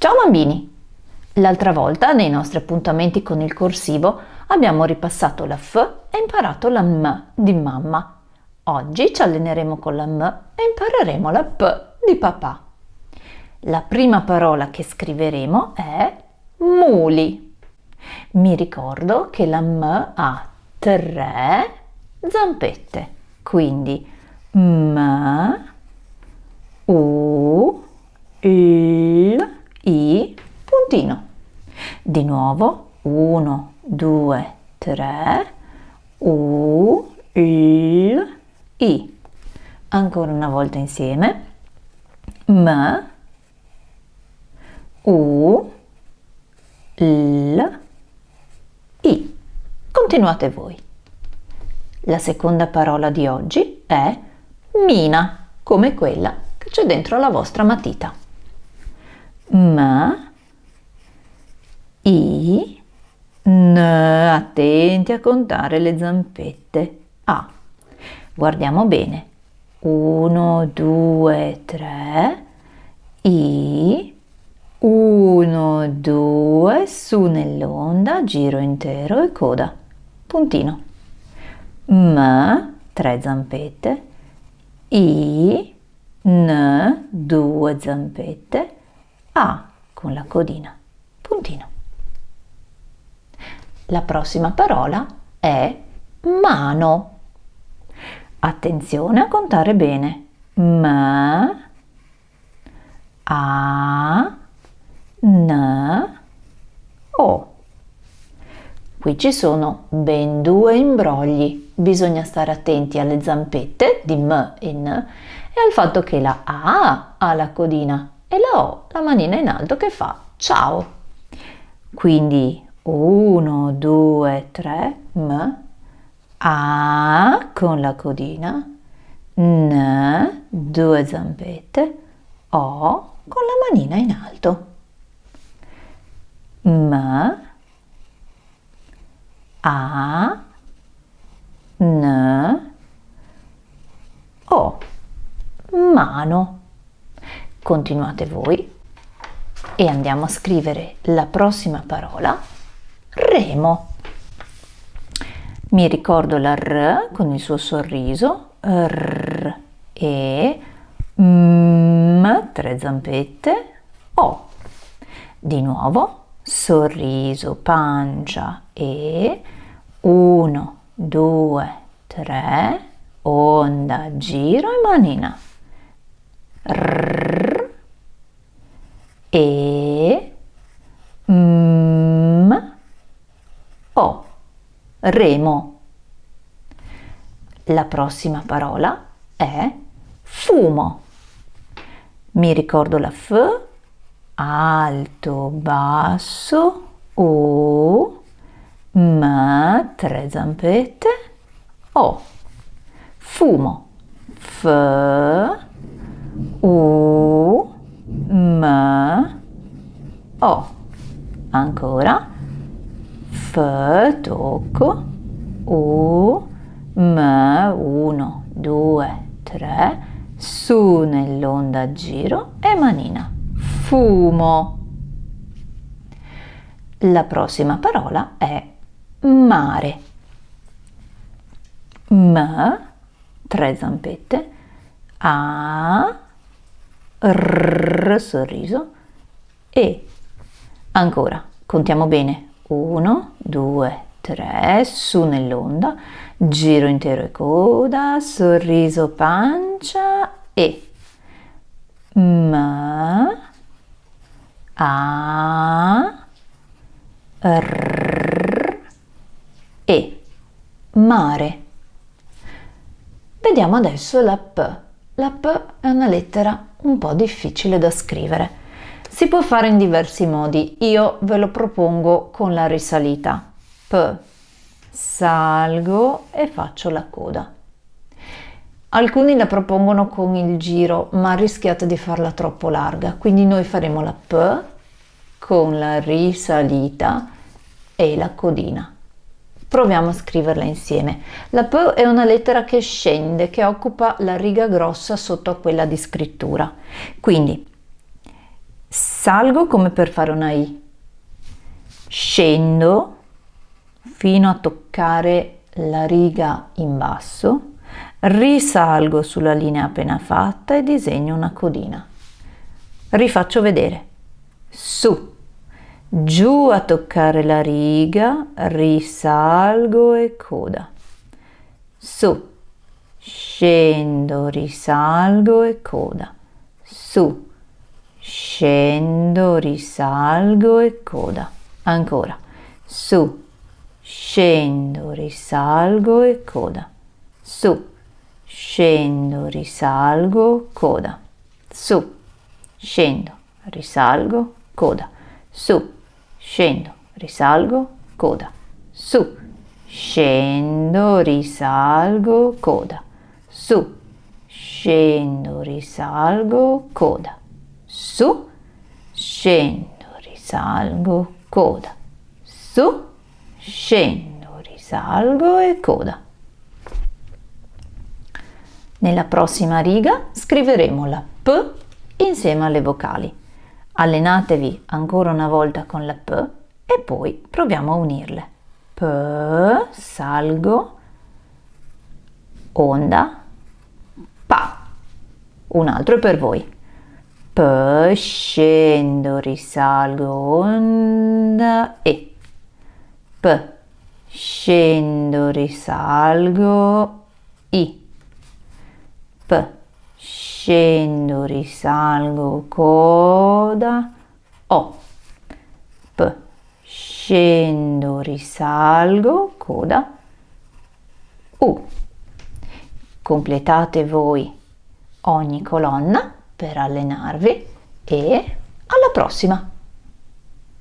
Ciao bambini! L'altra volta, nei nostri appuntamenti con il corsivo, abbiamo ripassato la F e imparato la M di mamma. Oggi ci alleneremo con la M e impareremo la P di papà. La prima parola che scriveremo è muli. Mi ricordo che la M ha tre zampette, quindi M, U, I, puntino. Di nuovo, 1, 2, 3, U, L, I. Ancora una volta insieme. M, U, L, I. Continuate voi. La seconda parola di oggi è mina, come quella che c'è dentro la vostra matita. M, I, N, attenti a contare le zampette. A. Guardiamo bene. 1, 2, 3, I, 1, 2, su nell'onda, giro intero e coda, puntino. M, tre zampette, I, N, due zampette, A con la codina, puntino. La prossima parola è mano. Attenzione a contare bene. M, A, N, O. Qui ci sono ben due imbrogli. Bisogna stare attenti alle zampette di M e N e al fatto che la A ha la codina e la O la manina in alto che fa ciao. Quindi 1, 2, 3, M, A con la codina, N, due zampette, O con la manina in alto. M, A, N, O, mano. Continuate voi e andiamo a scrivere la prossima parola, remo. Mi ricordo la R con il suo sorriso, R, E, M, tre zampette, O. Di nuovo, sorriso, pancia e 1, 2, 3, onda, giro e manina. R, e, m, o, remo. La prossima parola è fumo. Mi ricordo la F alto, basso, U, M, tre zampette, O, fumo, F, U, M, O, ancora, F, tocco, U, M, 1, 2, 3, su nell'onda giro e manina fumo. La prossima parola è mare. M, tre zampette, A, R, sorriso, E. Ancora, contiamo bene. 1, 2, 3, su nell'onda, giro intero e coda, sorriso, pancia, E. M, a, R, E. Mare. Vediamo adesso la P. La P è una lettera un po' difficile da scrivere. Si può fare in diversi modi. Io ve lo propongo con la risalita. P. Salgo e faccio la coda. Alcuni la propongono con il giro, ma rischiate di farla troppo larga, quindi noi faremo la P con la risalita e la codina. Proviamo a scriverla insieme. La P è una lettera che scende, che occupa la riga grossa sotto a quella di scrittura. Quindi salgo come per fare una I, scendo fino a toccare la riga in basso, risalgo sulla linea appena fatta e disegno una codina. Rifaccio vedere. Su, giù a toccare la riga, risalgo e coda. Su, scendo, risalgo e coda. Su, scendo, risalgo e coda. Ancora. Su, scendo, risalgo e coda. Su, scendo, risalgo, coda. Su, scendo, risalgo, coda. Su, scendo, risalgo, coda. Su, scendo, risalgo, coda. Su, scendo, risalgo, coda. Su, scendo, risalgo, coda. Su, scendo, risalgo e coda. Nella prossima riga scriveremo la P insieme alle vocali. Allenatevi ancora una volta con la P e poi proviamo a unirle. P, salgo, onda, pa. Un altro per voi. P, scendo, risalgo, onda e. P, scendo, risalgo, i. P, scendo, risalgo, coda, O. P, scendo, risalgo, coda, U. Completate voi ogni colonna per allenarvi e alla prossima!